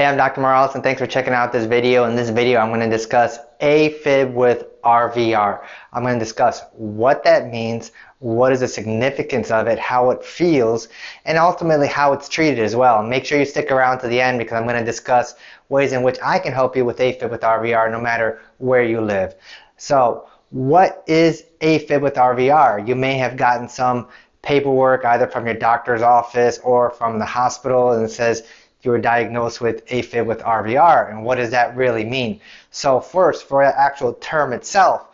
Hey, I'm Dr. Morales and thanks for checking out this video. In this video, I'm going to discuss AFib with RVR. I'm going to discuss what that means, what is the significance of it, how it feels, and ultimately how it's treated as well. Make sure you stick around to the end because I'm going to discuss ways in which I can help you with AFib with RVR no matter where you live. So, what is AFib with RVR? You may have gotten some paperwork either from your doctor's office or from the hospital and it says you were diagnosed with AFib with RVR. And what does that really mean? So first, for the actual term itself,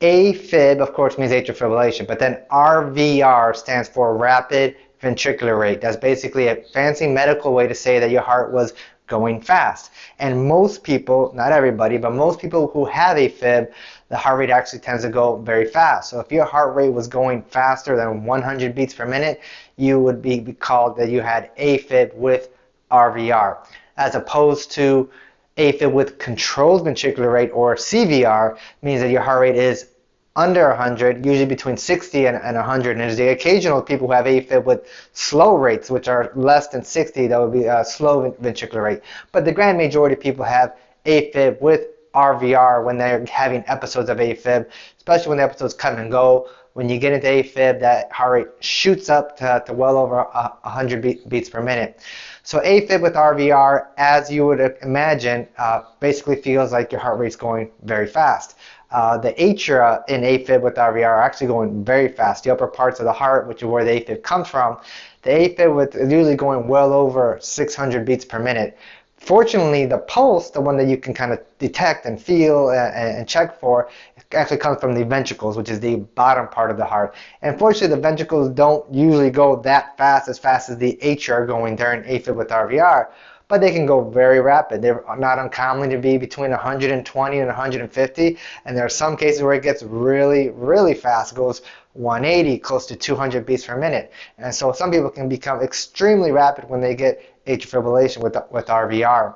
AFib, of course, means atrial fibrillation, but then RVR stands for rapid ventricular rate. That's basically a fancy medical way to say that your heart was going fast. And most people, not everybody, but most people who have AFib, the heart rate actually tends to go very fast. So if your heart rate was going faster than 100 beats per minute, you would be called that you had AFib with RVR, as opposed to AFib with controlled ventricular rate or CVR means that your heart rate is under 100, usually between 60 and, and 100. And there's the occasional people who have AFib with slow rates, which are less than 60, that would be a slow ventricular rate. But the grand majority of people have AFib with RVR when they're having episodes of AFib, especially when the episodes come and go. When you get into AFib, that heart rate shoots up to, to well over 100 beats per minute. So AFib with RVR, as you would imagine, uh, basically feels like your heart rate's going very fast. Uh, the atria in AFib with RVR are actually going very fast. The upper parts of the heart, which is where the AFib comes from, the AFib with is usually going well over 600 beats per minute. Fortunately, the pulse, the one that you can kind of detect and feel and, and, check for, actually comes from the ventricles, which is the bottom part of the heart. And fortunately, the ventricles don't usually go that fast, as fast as the are going during AFib with RVR, but they can go very rapid. They're not uncommon to be between 120 and 150, and there are some cases where it gets really, really fast. Goes 180, close to 200 beats per minute. And so some people can become extremely rapid when they get atrial fibrillation with, with RVR.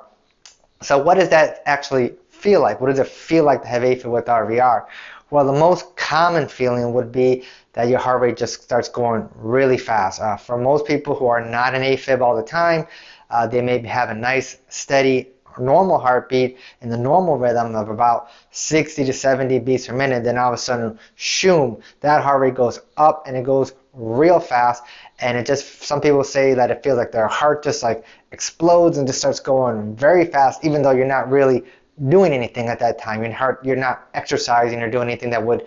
So what does that actually feel like? What does it feel like to have AFib with RVR? Well, the most common feeling would be that your heart rate just starts going really fast. Uh, for most people who are not in AFib all the time, uh, they may have a nice, steady, normal heartbeat in the normal rhythm of about 60 to 70 beats per minute. Then all of a sudden, shoom, that heart rate goes up and it goes real fast and it just some people say that it feels like their heart just like explodes and just starts going very fast even though you're not really doing anything at that time your heart you're not exercising or doing anything that would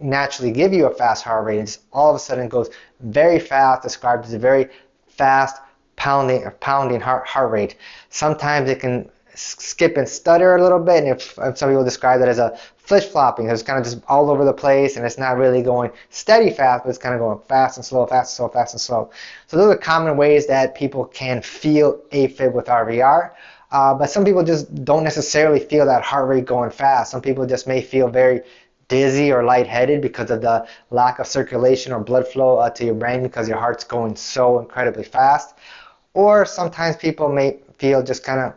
naturally give you a fast heart rate it's all of a sudden goes very fast described as a very fast pounding pounding heart heart rate sometimes it can skip and stutter a little bit and if, if some people describe that as a flip flopping. It's kind of just all over the place and it's not really going steady fast, but it's kind of going fast and slow, fast and slow, fast and slow. So those are common ways that people can feel AFib with RVR. Uh, but some people just don't necessarily feel that heart rate going fast. Some people just may feel very dizzy or lightheaded because of the lack of circulation or blood flow uh, to your brain because your heart's going so incredibly fast. Or sometimes people may feel just kind of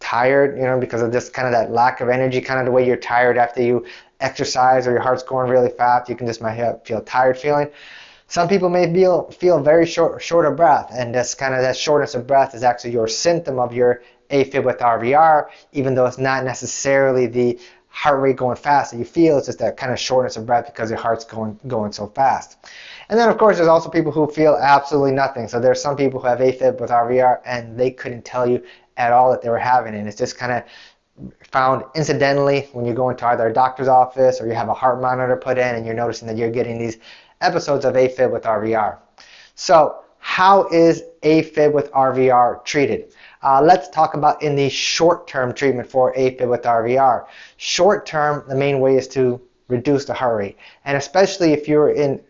tired, you know, because of just kind of that lack of energy, kind of the way you're tired after you exercise or your heart's going really fast. You can just might have, feel tired feeling. Some people may feel feel very short short of breath, and that's kind of that shortness of breath is actually your symptom of your AFib with RVR, even though it's not necessarily the heart rate going fast that you feel. It's just that kind of shortness of breath because your heart's going going so fast. And then of course there's also people who feel absolutely nothing. So there's some people who have AFib with RVR and they couldn't tell you at all that they were having and it's just kind of found incidentally when you go into either a doctor's office or you have a heart monitor put in and you're noticing that you're getting these episodes of AFib with RVR. So how is AFib with RVR treated? Uh, let's talk about in the short-term treatment for AFib with RVR. Short-term, the main way is to reduce the heart rate. And especially if you're in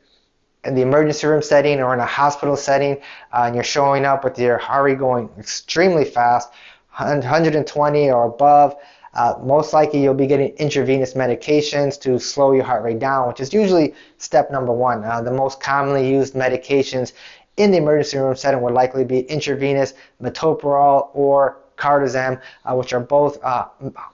in the emergency room setting or in a hospital setting uh, and you're showing up with your heart rate going extremely fast, 120 or above, uh, most likely you'll be getting intravenous medications to slow your heart rate down, which is usually step number one. Uh, the most commonly used medications in the emergency room setting would likely be intravenous metoprolol or cardizem, uh, which are both uh,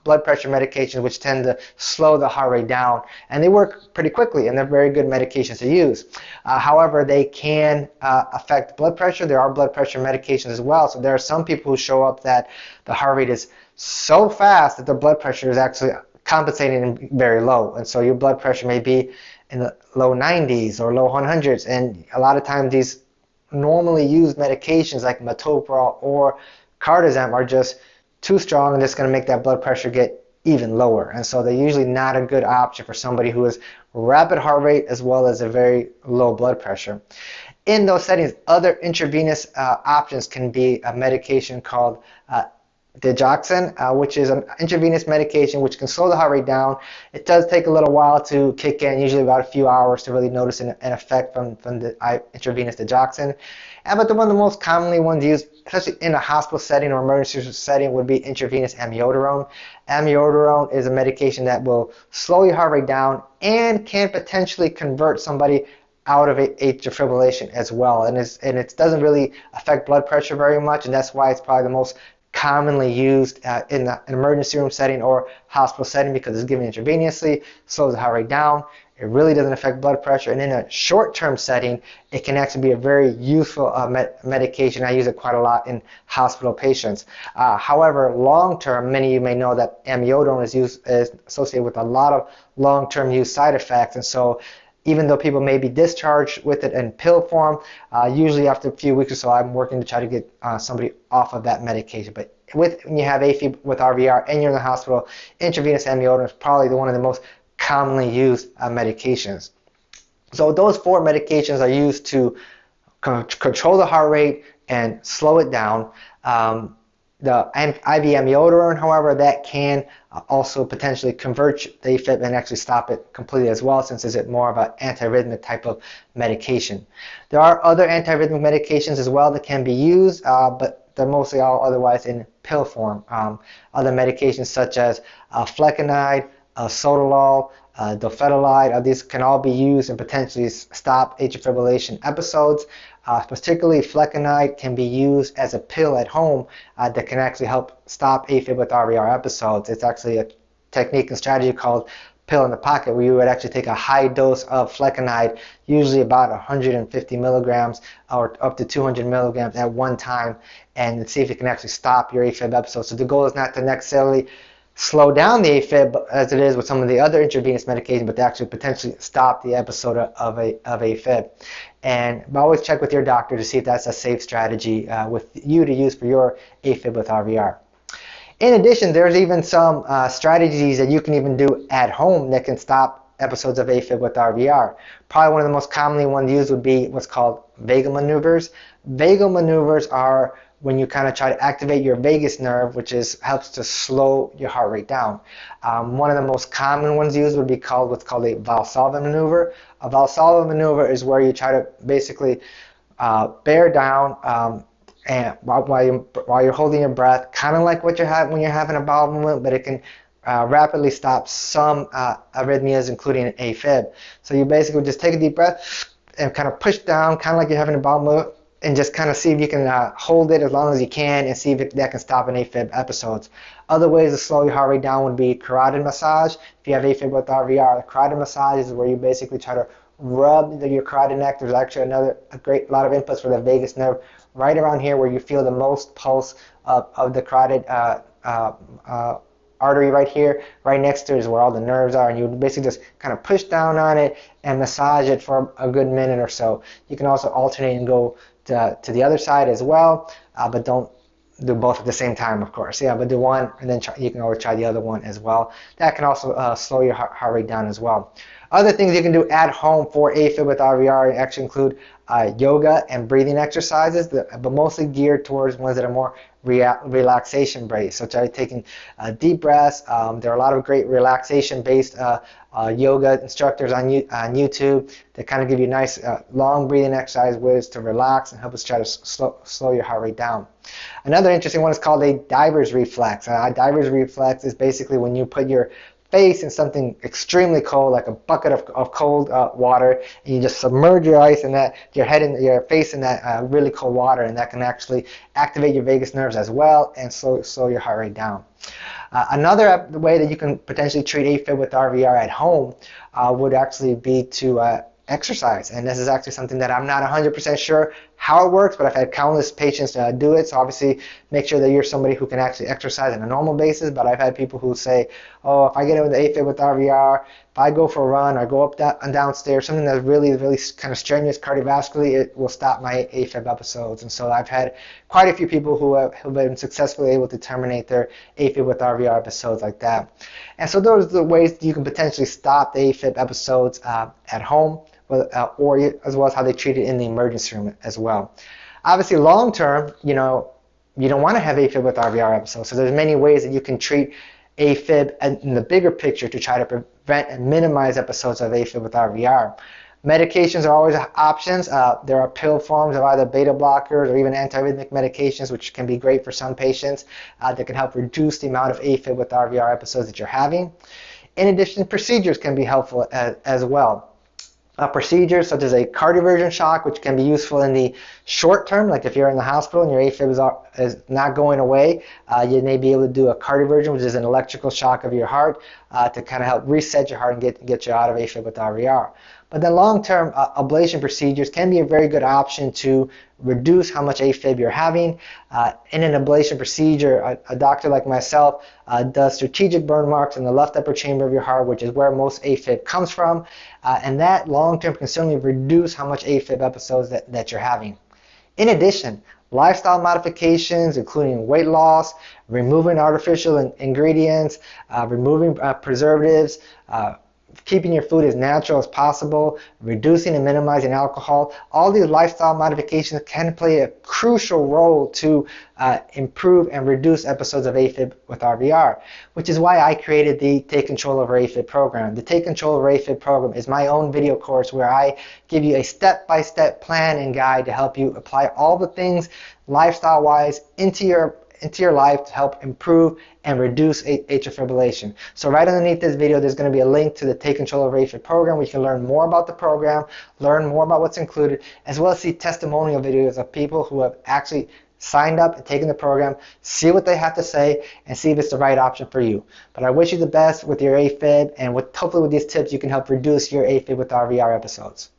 blood pressure medications which tend to slow the heart rate down. And they work pretty quickly and they're very good medications to use. Uh, however, they can uh, affect blood pressure. There are blood pressure medications as well. So there are some people who show up that the heart rate is so fast that their blood pressure is actually compensating very low. And so your blood pressure may be in the low 90s or low 100s. And a lot of times these normally used medications like metoprolol or cardizem are just too strong and it's going to make that blood pressure get even lower. And so they're usually not a good option for somebody who has rapid heart rate as well as a very low blood pressure. In those settings, other intravenous uh, options can be a medication called uh, digoxin, uh, which is an intravenous medication which can slow the heart rate down. It does take a little while to kick in, usually about a few hours to really notice an, an effect from, from the intravenous digoxin. And but the one of the most commonly ones used, especially in a hospital setting or emergency setting, would be intravenous amiodarone. Amiodarone is a medication that will slow your heart rate down and can potentially convert somebody out of atrial fibrillation as well. And, and it doesn't really affect blood pressure very much, and that's why it's probably the most commonly used uh, in the, an emergency room setting or hospital setting because it's given intravenously, slows the heart rate down. It really doesn't affect blood pressure. And in a short-term setting, it can actually be a very useful uh, med medication. I use it quite a lot in hospital patients. Uh, however, long-term, many of you may know that amiodarone is, used, is associated with a lot of long-term use side effects. And so even though people may be discharged with it in pill form, uh, usually after a few weeks or so, I'm working to try to get uh, somebody off of that medication. But with when you have AFib with RVR and you're in the hospital, intravenous amiodarone is probably the, one of the most commonly used uh, medications. So those four medications are used to control the heart rate and slow it down. Um, the IV amiodarone, however, that can uh, also potentially convert the AFib and actually stop it completely as well, since it's more of an antiarrhythmic type of medication. There are other antiarrhythmic medications as well that can be used, uh, but they're mostly all otherwise in pill form. Um, other medications such as uh, flecainide, uh, sotalol, uh, dofetilide, uh, these can all be used and potentially stop atrial fibrillation episodes. Uh, particularly flecainide can be used as a pill at home uh, that can actually help stop AFib with RVR episodes. It's actually a technique and strategy called pill in the pocket where you would actually take a high dose of flecainide, usually about 150 milligrams or up to 200 milligrams at one time, and see if you can actually stop your AFib episode. So the goal is not to necessarily slow down the AFib as it is with some of the other intravenous medications, but to actually potentially stop the episode of, a, of AFib. And always check with your doctor to see if that's a safe strategy uh, with you to use for your AFib with RVR. In addition, there's even some uh, strategies that you can even do at home that can stop episodes of AFib with RVR. Probably one of the most commonly ones used would be what's called vagal maneuvers. Vagal maneuvers are when you kind of try to activate your vagus nerve, which is helps to slow your heart rate down. Um, one of the most common ones used would be called what's called a Valsalva maneuver. A Valsalva maneuver is where you try to basically uh, bear down um, and while, you, while you're holding your breath, kind of like what you have when you're having a bowel movement, but it can uh, rapidly stop some uh, arrhythmias, including AFib. So you basically just take a deep breath and kind of push down, kind of like you're having a bowel movement and just kind of see if you can uh, hold it as long as you can and see if it, that can stop an AFib episodes. Other ways to slow your heart rate down would be carotid massage. If you have AFib with RVR, carotid massage is where you basically try to rub the, your carotid neck. There's actually another a great lot of inputs for the vagus nerve right around here where you feel the most pulse of, of the carotid uh, uh, uh artery right here, right next to it is where all the nerves are, and you basically just kind of push down on it and massage it for a good minute or so. You can also alternate and go to, to the other side as well, uh, but don't do both at the same time, of course. Yeah, but do one, and then try, you can always try the other one as well. That can also uh, slow your heart, heart rate down as well. Other things you can do at home for AFib with RVR actually include uh, yoga and breathing exercises, but mostly geared towards ones that are more relaxation based. So try taking uh, deep breaths. Um, there are a lot of great relaxation based uh, uh, yoga instructors on, on YouTube that kind of give you nice uh, long breathing exercise ways to relax and help us try to slow, slow your heart rate down. Another interesting one is called a diver's reflex. a diver's reflex is basically when you put your face in something extremely cold, like a bucket of, of cold uh, water, and you just submerge your ice in that, your head and your face in that uh, really cold water, and that can actually activate your vagus nerves as well and slow, slow your heart rate down. Uh, another way that you can potentially treat AFib with RVR at home uh, would actually be to uh, exercise. And this is actually something that I'm not 100% sure how it works, but I've had countless patients uh, do it. So obviously, make sure that you're somebody who can actually exercise on a normal basis. But I've had people who say, "Oh, if I get into AFib with RVR, if I go for a run or go up and downstairs, something that's really, really kind of strenuous cardiovascularly, it will stop my AFib episodes." And so I've had quite a few people who have, have been successfully able to terminate their AFib with RVR episodes like that. And so those are the ways you can potentially stop the AFib episodes uh, at home or as well as how they treat it in the emergency room as well. Obviously, long term, you know, you don't want to have AFib with RVR episodes. So there's many ways that you can treat AFib in the bigger picture to try to prevent and minimize episodes of AFib with RVR. Medications are always options. Uh, there are pill forms of either beta blockers or even antiarrhythmic medications, which can be great for some patients uh, that can help reduce the amount of AFib with RVR episodes that you're having. In addition, procedures can be helpful as, as well uh, procedures such as a cardioversion shock, which can be useful in the short term, like if you're in the hospital and your AFib is, is not going away, uh, you may be able to do a cardioversion, which is an electrical shock of your heart uh, to kind of help reset your heart and get, get you out of AFib with RVR. But then long-term uh, ablation procedures can be a very good option to reduce how much AFib you're having. Uh, in an ablation procedure, a, a doctor like myself uh, does strategic burn marks in the left upper chamber of your heart, which is where most AFib comes from. Uh, and that long-term can certainly reduce how much AFib episodes that, that you're having. In addition, lifestyle modifications, including weight loss, removing artificial in ingredients, uh, removing uh, preservatives, keeping your food as natural as possible, reducing and minimizing alcohol, all these lifestyle modifications can play a crucial role to uh, improve and reduce episodes of AFib with RVR, which is why I created the Take Control Over AFib program. The Take Control Over AFib program is my own video course where I give you a step-by-step -step plan and guide to help you apply all the things lifestyle-wise into your into your life to help improve and reduce atrial fibrillation. So right underneath this video, there's going to be a link to the Take Control of AFib program where you can learn more about the program, learn more about what's included, as well as see testimonial videos of people who have actually signed up and taken the program, see what they have to say, and see if it's the right option for you. But I wish you the best with your AFib, and with, hopefully with these tips, you can help reduce your AFib with RVR episodes.